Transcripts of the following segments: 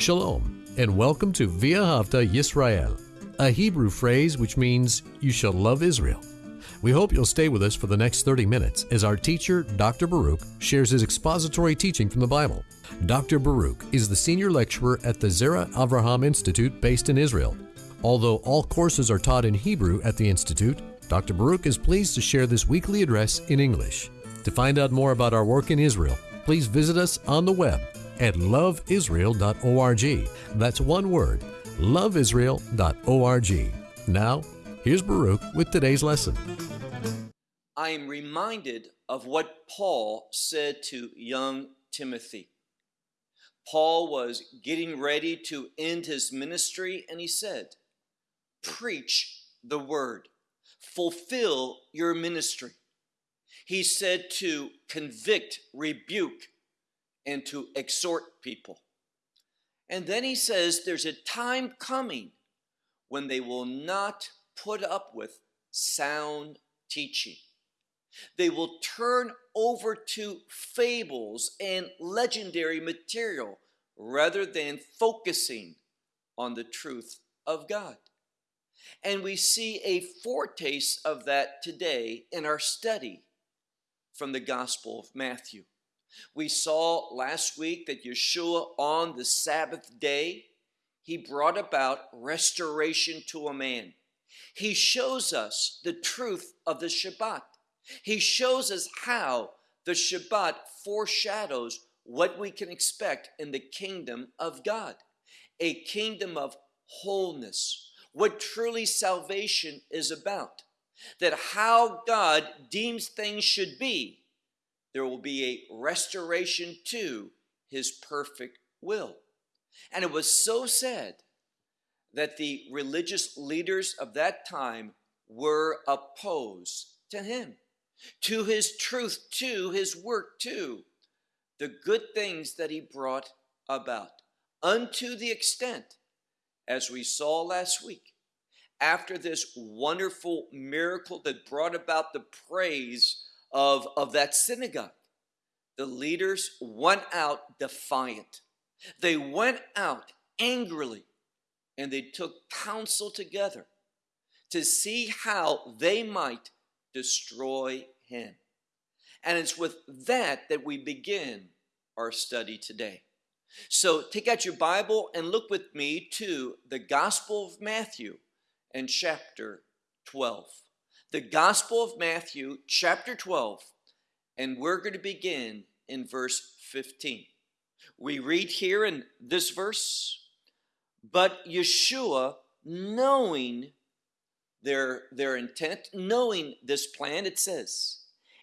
Shalom, and welcome to V'ahavta Yisrael, a Hebrew phrase which means you shall love Israel. We hope you'll stay with us for the next 30 minutes as our teacher, Dr. Baruch, shares his expository teaching from the Bible. Dr. Baruch is the senior lecturer at the Zera Avraham Institute based in Israel. Although all courses are taught in Hebrew at the Institute, Dr. Baruch is pleased to share this weekly address in English. To find out more about our work in Israel, please visit us on the web at loveisrael.org. That's one word, loveisrael.org. Now, here's Baruch with today's lesson. I am reminded of what Paul said to young Timothy. Paul was getting ready to end his ministry, and he said, Preach the word, fulfill your ministry. He said to convict, rebuke, and to exhort people. And then he says there's a time coming when they will not put up with sound teaching. They will turn over to fables and legendary material rather than focusing on the truth of God. And we see a foretaste of that today in our study from the Gospel of Matthew. We saw last week that Yeshua on the Sabbath day, he brought about restoration to a man. He shows us the truth of the Shabbat. He shows us how the Shabbat foreshadows what we can expect in the kingdom of God a kingdom of wholeness, what truly salvation is about, that how God deems things should be there will be a restoration to his perfect will. And it was so sad that the religious leaders of that time were opposed to him, to his truth, to his work, to the good things that he brought about, unto the extent, as we saw last week, after this wonderful miracle that brought about the praise of, of that synagogue. The leaders went out defiant. They went out angrily and they took counsel together to see how they might destroy him. And it's with that that we begin our study today. So take out your Bible and look with me to the Gospel of Matthew and chapter 12 the Gospel of Matthew, chapter 12, and we're going to begin in verse 15. We read here in this verse, but Yeshua, knowing their, their intent, knowing this plan, it says,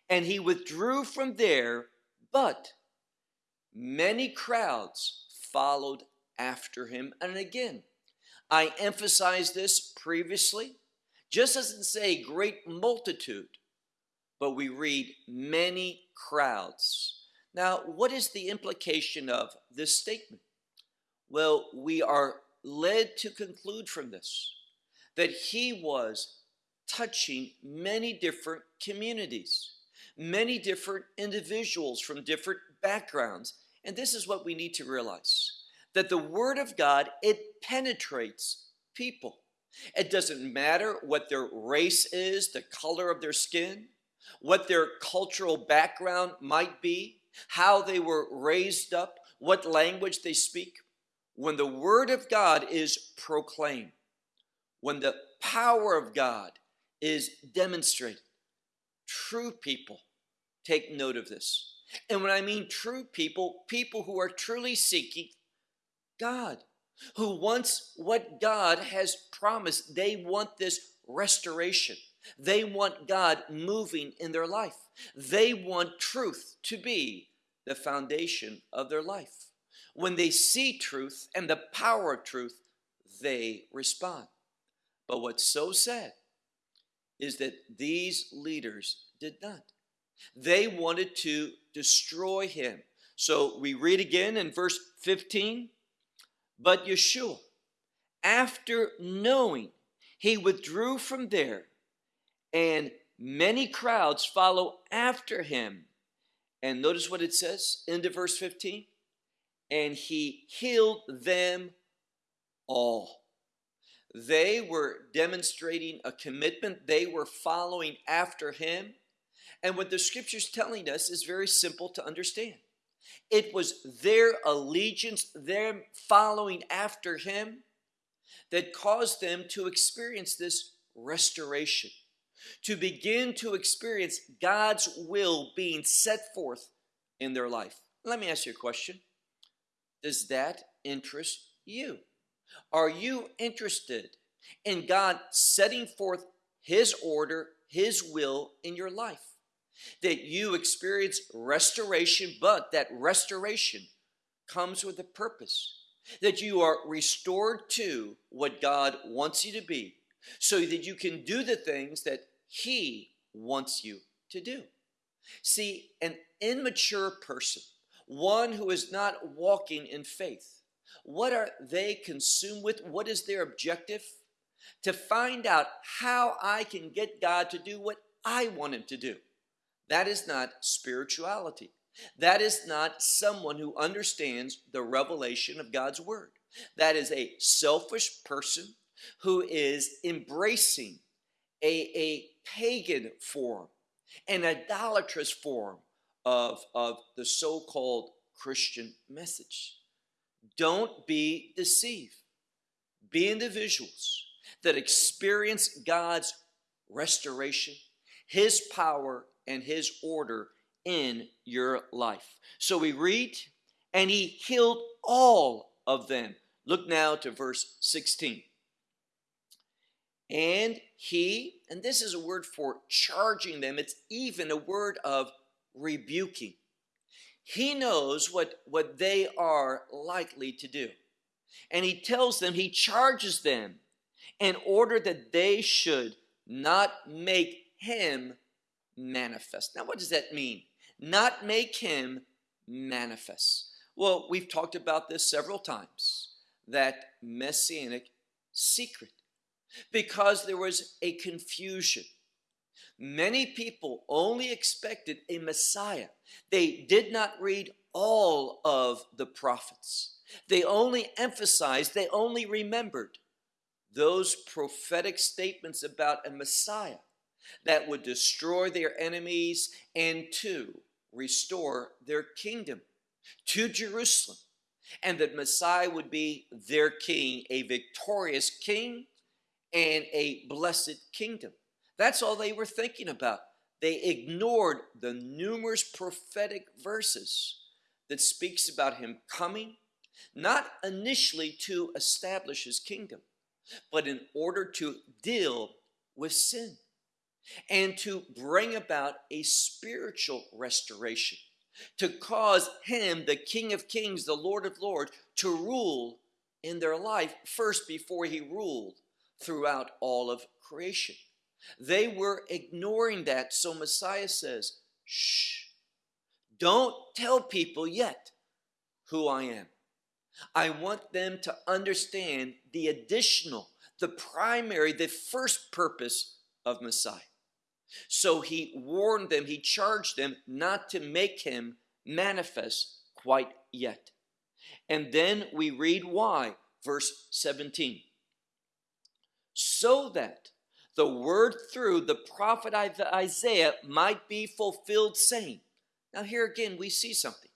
and he withdrew from there, but many crowds followed after him. And again, I emphasized this previously just doesn't say great multitude, but we read many crowds. Now, what is the implication of this statement? Well, we are led to conclude from this that he was touching many different communities, many different individuals from different backgrounds. And this is what we need to realize that the Word of God, it penetrates people. It doesn't matter what their race is, the color of their skin, what their cultural background might be, how they were raised up, what language they speak. When the Word of God is proclaimed, when the power of God is demonstrated, true people take note of this. And when I mean true people, people who are truly seeking God, who wants what God has promised. They want this restoration. They want God moving in their life. They want truth to be the foundation of their life. When they see truth and the power of truth, they respond. But what's so sad is that these leaders did not. They wanted to destroy him. So we read again in verse 15 but Yeshua, after knowing, he withdrew from there, and many crowds follow after him. And notice what it says into verse 15 and he healed them all. They were demonstrating a commitment, they were following after him. And what the scripture's telling us is very simple to understand. It was their allegiance, their following after him, that caused them to experience this restoration, to begin to experience God's will being set forth in their life. Let me ask you a question Does that interest you? Are you interested in God setting forth His order, His will in your life? That you experience restoration, but that restoration comes with a purpose. That you are restored to what God wants you to be, so that you can do the things that He wants you to do. See, an immature person, one who is not walking in faith, what are they consumed with? What is their objective? To find out how I can get God to do what I want Him to do. That is not spirituality. That is not someone who understands the revelation of God's Word. That is a selfish person who is embracing a, a pagan form, an idolatrous form of, of the so called Christian message. Don't be deceived. Be individuals that experience God's restoration, His power, and His order in your life. So we read, and He healed all of them. Look now to verse 16. And He, and this is a word for charging them, it's even a word of rebuking. He knows what, what they are likely to do. And he tells them, he charges them in order that they should not make him manifest. Now, what does that mean? Not make him manifest. Well, we've talked about this several times that messianic secret because there was a confusion Many people only expected a Messiah. They did not read all of the prophets. They only emphasized, they only remembered those prophetic statements about a Messiah that would destroy their enemies and to restore their kingdom to Jerusalem. And that Messiah would be their king, a victorious king and a blessed kingdom. That's all they were thinking about. They ignored the numerous prophetic verses that speaks about him coming, not initially to establish his kingdom, but in order to deal with sin and to bring about a spiritual restoration, to cause him, the King of Kings, the Lord of Lords, to rule in their life first before he ruled throughout all of creation. They were ignoring that. So Messiah says, shh, don't tell people yet who I am. I want them to understand the additional, the primary, the first purpose of Messiah. So he warned them, he charged them not to make him manifest quite yet. And then we read why, verse 17. So that the word through the prophet Isaiah might be fulfilled, saying, Now, here again, we see something.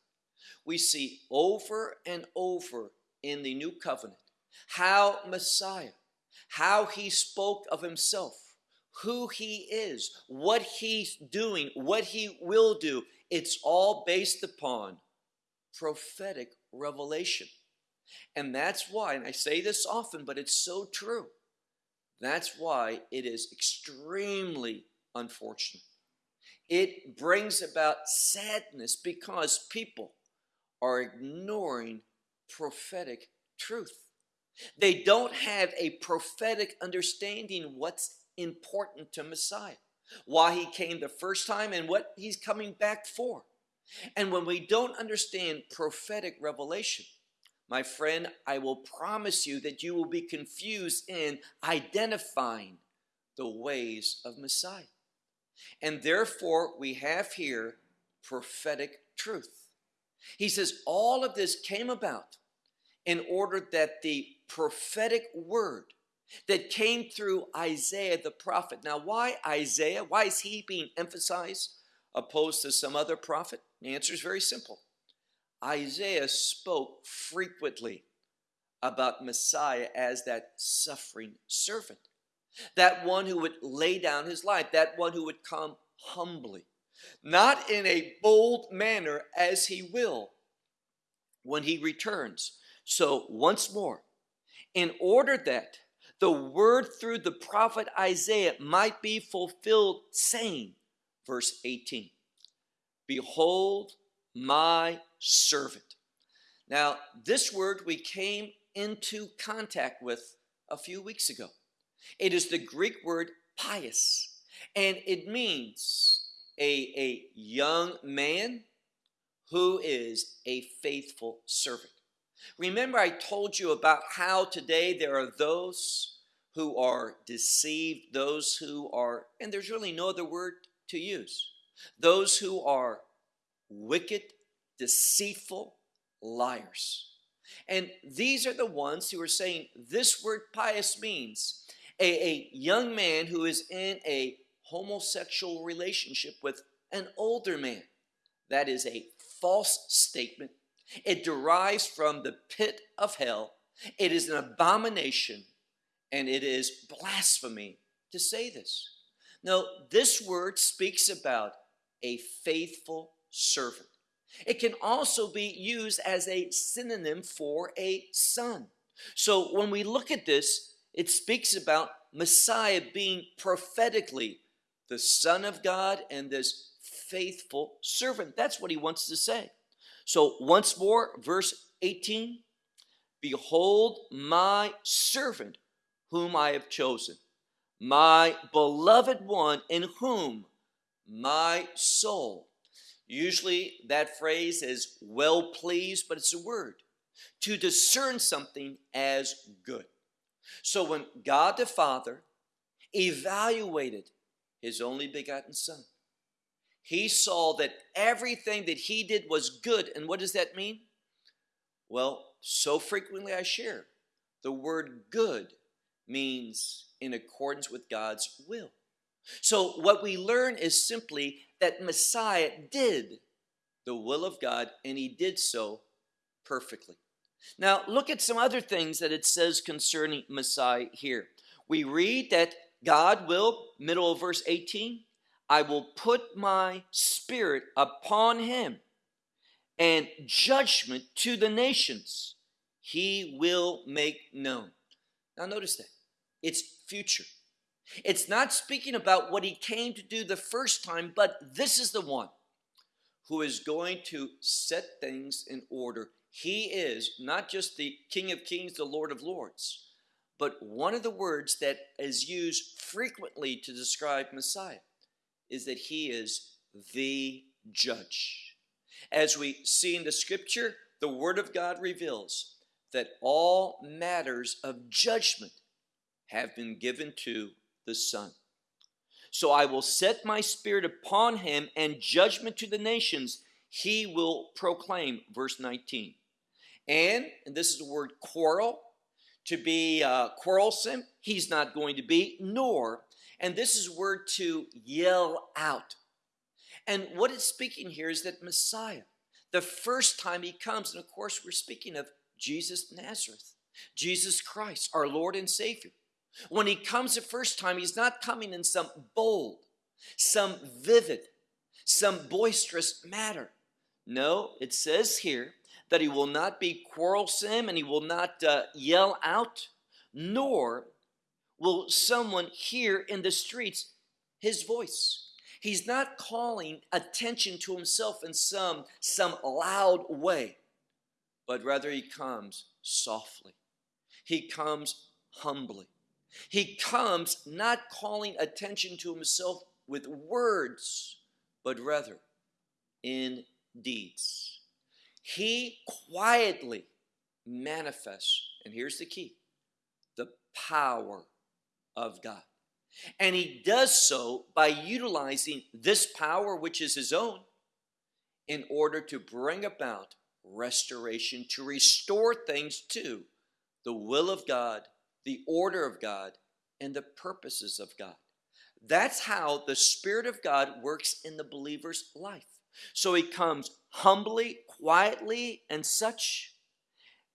We see over and over in the new covenant how Messiah, how he spoke of himself, who he is, what he's doing, what he will do. It's all based upon prophetic revelation. And that's why, and I say this often, but it's so true that's why it is extremely unfortunate. It brings about sadness because people are ignoring prophetic truth. They don't have a prophetic understanding what's important to Messiah, why he came the first time and what he's coming back for. And when we don't understand prophetic revelation, my friend, I will promise you that you will be confused in identifying the ways of Messiah. And therefore, we have here prophetic truth. He says all of this came about in order that the prophetic word that came through Isaiah the prophet. Now, why Isaiah? Why is he being emphasized opposed to some other prophet? The answer is very simple. Isaiah spoke frequently about Messiah as that suffering servant, that one who would lay down his life, that one who would come humbly, not in a bold manner as he will when he returns. So, once more, in order that the word through the prophet Isaiah might be fulfilled, saying, verse 18, Behold my servant. Now, this word we came into contact with a few weeks ago. It is the Greek word pais, and it means a, a young man who is a faithful servant. Remember, I told you about how today there are those who are deceived, those who are, and there's really no other word to use, those who are wicked, deceitful liars. And these are the ones who are saying this word pais means a, a young man who is in a homosexual relationship with an older man. That is a false statement. It derives from the pit of hell. It is an abomination and it is blasphemy to say this. Now, this word speaks about a faithful servant. It can also be used as a synonym for a son. So when we look at this, it speaks about Messiah being prophetically the Son of God and this faithful servant. That's what he wants to say. So once more, verse 18 Behold, my servant, whom I have chosen, my beloved one, in whom my soul Usually that phrase is well pleased, but it's a word to discern something as good. So when God the Father evaluated his only begotten Son, he saw that everything that he did was good. And what does that mean? Well, so frequently I share the word good means in accordance with God's will. So, what we learn is simply that Messiah did the will of God and he did so perfectly. Now, look at some other things that it says concerning Messiah here. We read that God will, middle of verse 18, I will put my spirit upon him and judgment to the nations he will make known. Now, notice that it's future. It's not speaking about what he came to do the first time, but this is the one who is going to set things in order. He is not just the King of Kings, the Lord of Lords, but one of the words that is used frequently to describe Messiah is that he is the judge. As we see in the scripture, the Word of God reveals that all matters of judgment have been given to the Son. So I will set my spirit upon him, and judgment to the nations he will proclaim. Verse 19. And, and this is the word quarrel, to be uh, quarrelsome, he's not going to be, nor, and this is word to yell out. And what it's speaking here is that Messiah, the first time he comes, and of course we're speaking of Jesus Nazareth, Jesus Christ, our Lord and Savior. When he comes the first time, he's not coming in some bold, some vivid, some boisterous matter. No, it says here that he will not be quarrelsome and he will not uh, yell out, nor will someone hear in the streets his voice. He's not calling attention to himself in some, some loud way, but rather he comes softly. He comes humbly. He comes not calling attention to himself with words, but rather in deeds. He quietly manifests, and here's the key the power of God. And he does so by utilizing this power, which is his own, in order to bring about restoration, to restore things to the will of God, the order of God, and the purposes of God. That's how the Spirit of God works in the believer's life. So he comes humbly, quietly, and such.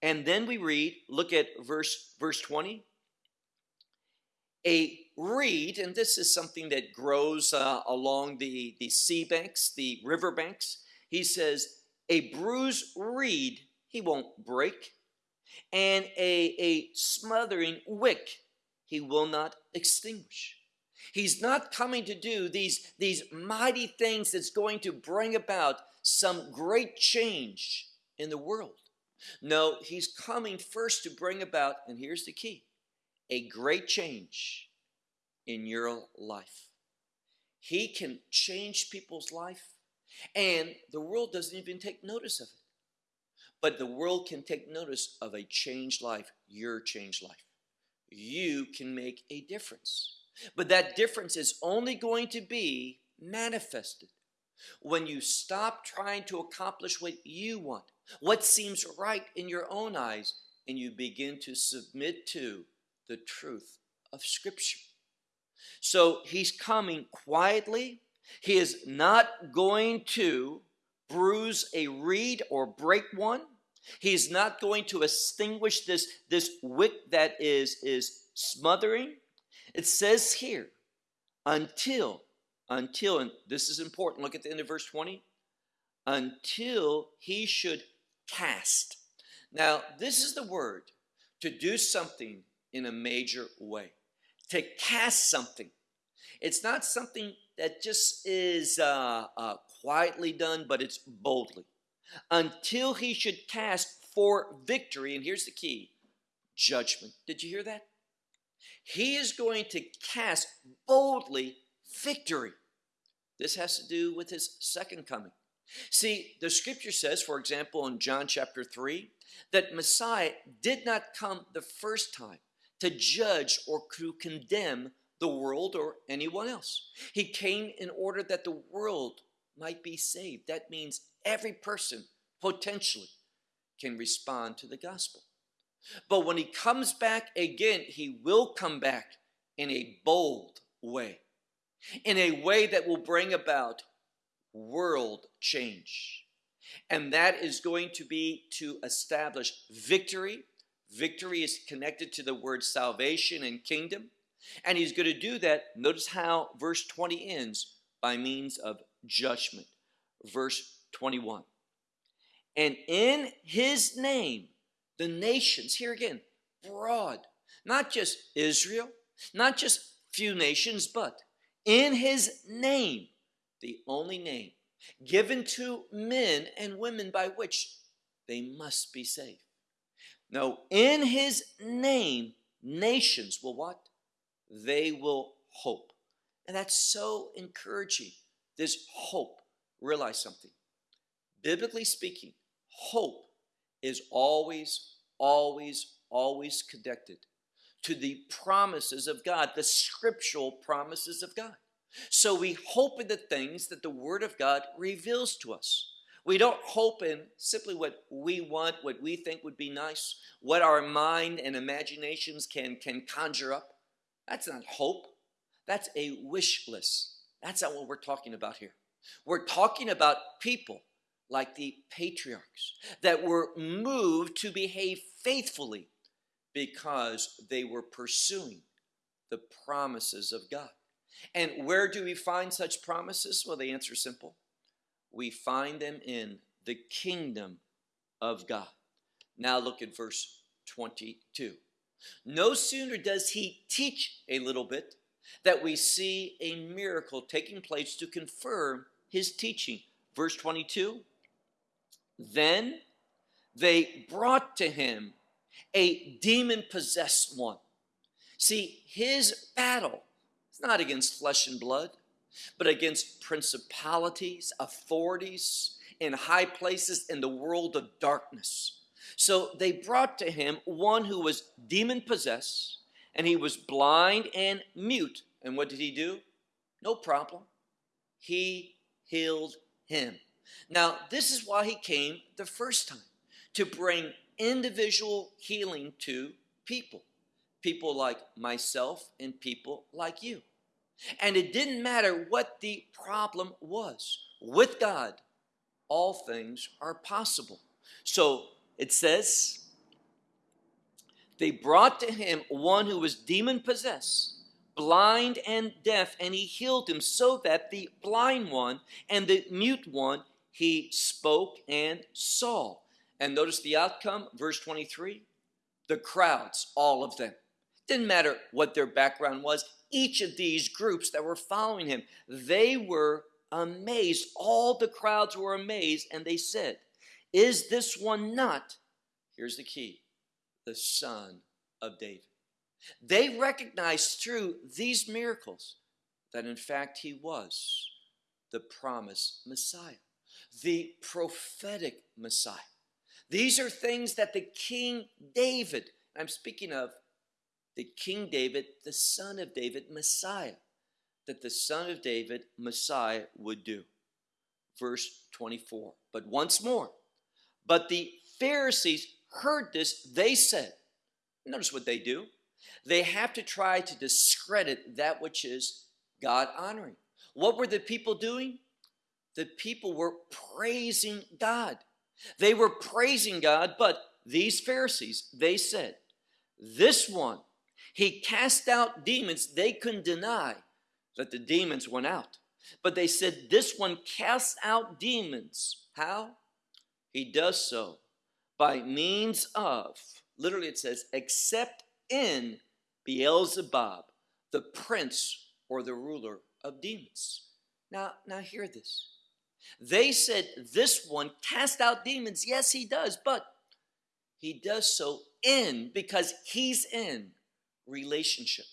And then we read, look at verse verse 20. A reed, and this is something that grows uh, along the, the sea banks, the river banks. He says, a bruised reed he won't break, and a, a smothering wick he will not extinguish. He's not coming to do these, these mighty things that's going to bring about some great change in the world. No, he's coming first to bring about, and here's the key a great change in your life. He can change people's life, and the world doesn't even take notice of it. But the world can take notice of a changed life, your changed life. You can make a difference. But that difference is only going to be manifested when you stop trying to accomplish what you want, what seems right in your own eyes, and you begin to submit to the truth of Scripture. So he's coming quietly. He is not going to bruise a reed or break one. He's not going to extinguish this, this wick that is, is smothering. It says here, until, until, and this is important, look at the end of verse 20, until he should cast. Now, this is the word to do something in a major way, to cast something. It's not something that just is uh, uh, quietly done, but it's boldly. Until he should cast for victory, and here's the key judgment. Did you hear that? He is going to cast boldly victory. This has to do with his second coming. See, the scripture says, for example, in John chapter 3, that Messiah did not come the first time to judge or to condemn the world or anyone else. He came in order that the world might be saved. That means every person potentially can respond to the gospel. But when he comes back again, he will come back in a bold way, in a way that will bring about world change. And that is going to be to establish victory. Victory is connected to the word salvation and kingdom. And he's going to do that. Notice how verse 20 ends by means of judgment. Verse 21. And in his name, the nations, here again, broad, not just Israel, not just few nations, but in his name, the only name given to men and women by which they must be saved. No, in his name, nations will what? They will hope. And that's so encouraging. This hope. Realize something. Biblically speaking, hope is always, always, always connected to the promises of God, the scriptural promises of God. So we hope in the things that the Word of God reveals to us. We don't hope in simply what we want, what we think would be nice, what our mind and imaginations can, can conjure up. That's not hope. That's a wish list. That's not what we're talking about here. We're talking about people like the patriarchs that were moved to behave faithfully because they were pursuing the promises of God. And where do we find such promises? Well, the answer is simple. We find them in the kingdom of God. Now look at verse 22. No sooner does he teach a little bit that we see a miracle taking place to confirm his teaching. Verse 22 then they brought to him a demon possessed one. See, his battle is not against flesh and blood, but against principalities, authorities in high places in the world of darkness. So they brought to him one who was demon possessed, and he was blind and mute. And what did he do? No problem. He healed him. Now, this is why he came the first time to bring individual healing to people, people like myself and people like you. And it didn't matter what the problem was. With God, all things are possible. So it says, they brought to him one who was demon possessed, blind and deaf, and he healed him so that the blind one and the mute one he spoke and saw. And notice the outcome, verse 23 the crowds, all of them. Didn't matter what their background was, each of these groups that were following him, they were amazed. All the crowds were amazed, and they said, Is this one not? Here's the key the son of David. They recognized through these miracles that in fact he was the promised Messiah, the prophetic Messiah. These are things that the King David, I'm speaking of the King David, the son of David, Messiah, that the son of David, Messiah, would do. Verse 24. But once more, but the Pharisees heard this, they said, notice what they do. They have to try to discredit that which is God honoring. What were the people doing? The people were praising God. They were praising God, but these Pharisees, they said, This one, he cast out demons. They couldn't deny that the demons went out. But they said, This one casts out demons. How? He does so by means of, literally it says, except in Beelzebub, the prince or the ruler of demons. Now, now hear this. They said this one cast out demons. Yes, he does, but he does so in because he's in relationship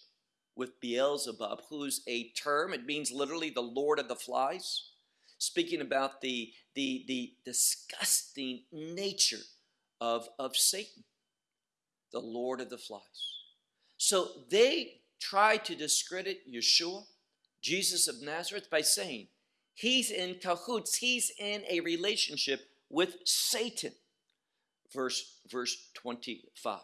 with Beelzebub, who's a term, it means literally the Lord of the Flies, speaking about the, the, the disgusting nature of, of Satan, the Lord of the Flies. So they try to discredit Yeshua, Jesus of Nazareth, by saying he's in cahoots, he's in a relationship with Satan. Verse, verse 25.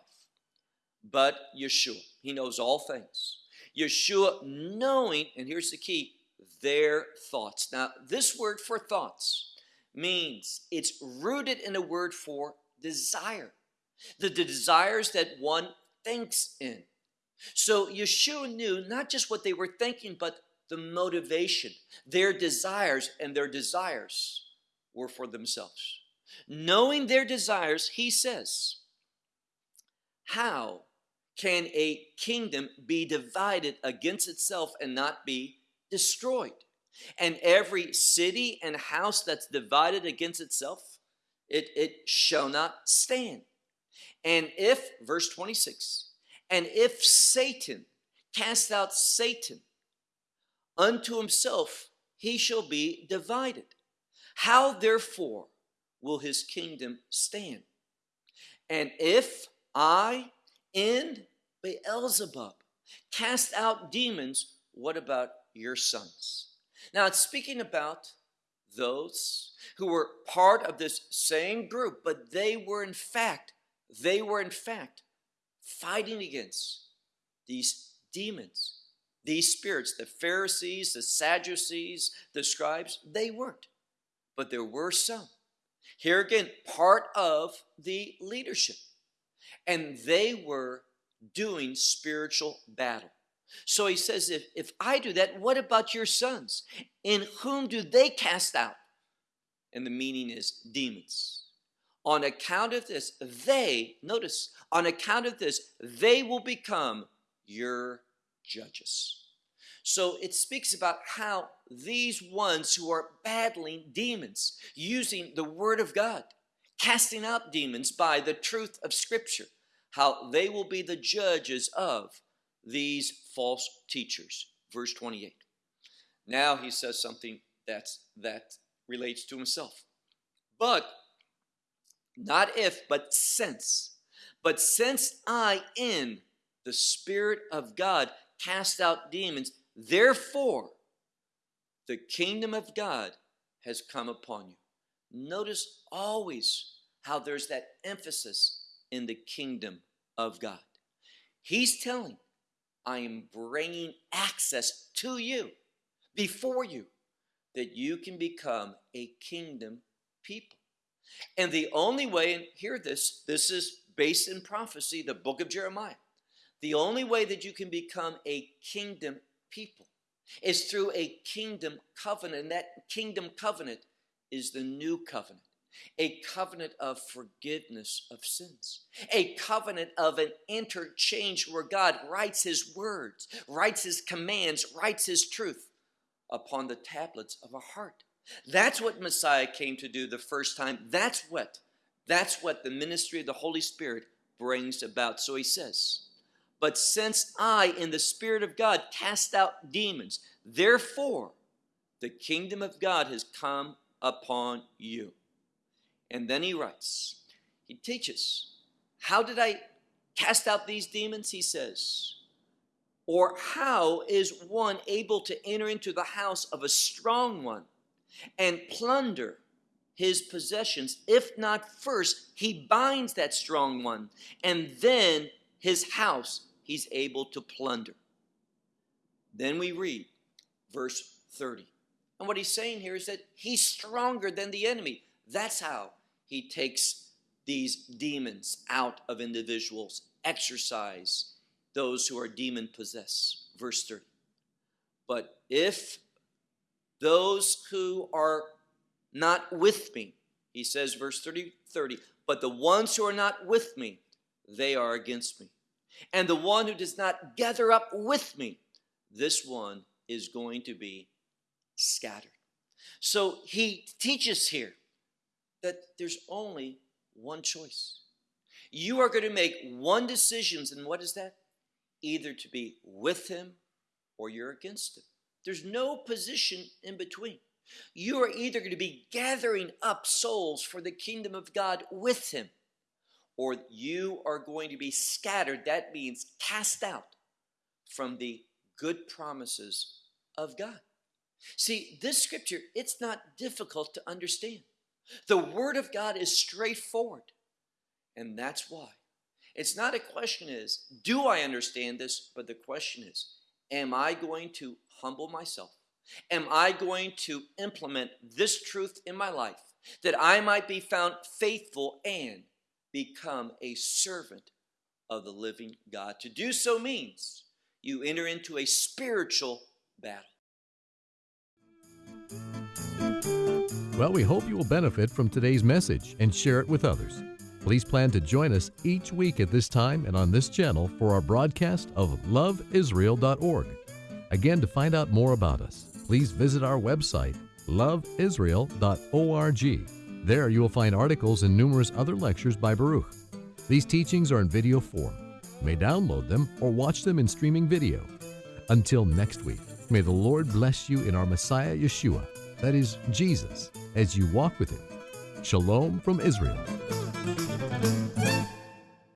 But Yeshua, he knows all things. Yeshua knowing, and here's the key, their thoughts. Now, this word for thoughts means it's rooted in a word for desire. The, the desires that one thinks in. So Yeshua knew not just what they were thinking, but the motivation, their desires, and their desires were for themselves. Knowing their desires, he says, How can a kingdom be divided against itself and not be destroyed? And every city and house that's divided against itself, it, it shall not stand. And if, verse 26, and if Satan cast out Satan unto himself, he shall be divided. How therefore will his kingdom stand? And if I in Beelzebub cast out demons, what about your sons? Now it's speaking about those who were part of this same group, but they were in fact, they were in fact fighting against these demons, these spirits, the Pharisees, the Sadducees, the scribes, they weren't. But there were some. Here again, part of the leadership. And they were doing spiritual battle. So he says, if, if I do that, what about your sons? In whom do they cast out? And the meaning is demons. On account of this, they, notice, on account of this, they will become your judges. So it speaks about how these ones who are battling demons, using the word of God, casting out demons by the truth of Scripture, how they will be the judges of these false teachers. Verse 28. Now he says something that's, that relates to himself. But, not if, but since. But since I, in the Spirit of God, cast out demons, therefore the kingdom of God has come upon you. Notice always how there's that emphasis in the kingdom of God. He's telling, I am bringing access to you, before you, that you can become a kingdom people. And the only way, and hear this, this is based in prophecy, the book of Jeremiah. The only way that you can become a kingdom people is through a kingdom covenant. And that kingdom covenant is the new covenant a covenant of forgiveness of sins, a covenant of an interchange where God writes His words, writes His commands, writes His truth upon the tablets of a heart. That's what Messiah came to do the first time. That's what, that's what the ministry of the Holy Spirit brings about. So he says, But since I, in the Spirit of God, cast out demons, therefore the kingdom of God has come upon you. And then he writes, he teaches, How did I cast out these demons? He says, Or how is one able to enter into the house of a strong one and plunder his possessions if not first he binds that strong one and then his house he's able to plunder? Then we read verse 30. And what he's saying here is that he's stronger than the enemy. That's how he takes these demons out of individuals, exorcise those who are demon possessed. Verse 30. But if those who are not with me, he says, verse 30, 30, but the ones who are not with me, they are against me. And the one who does not gather up with me, this one is going to be scattered. So he teaches here that there's only one choice. You are going to make one decision, and what is that? Either to be with him or you're against him. There's no position in between. You are either going to be gathering up souls for the kingdom of God with him, or you are going to be scattered. That means cast out from the good promises of God. See, this scripture, it's not difficult to understand. The Word of God is straightforward. And that's why. It's not a question is, do I understand this? But the question is, am I going to humble myself? Am I going to implement this truth in my life that I might be found faithful and become a servant of the living God? To do so means you enter into a spiritual battle. Well, we hope you will benefit from today's message and share it with others. Please plan to join us each week at this time and on this channel for our broadcast of loveisrael.org. Again, to find out more about us, please visit our website, loveisrael.org. There you will find articles and numerous other lectures by Baruch. These teachings are in video form. You may download them or watch them in streaming video. Until next week, may the Lord bless you in our Messiah Yeshua, that is, Jesus as you walk with Him. Shalom from Israel.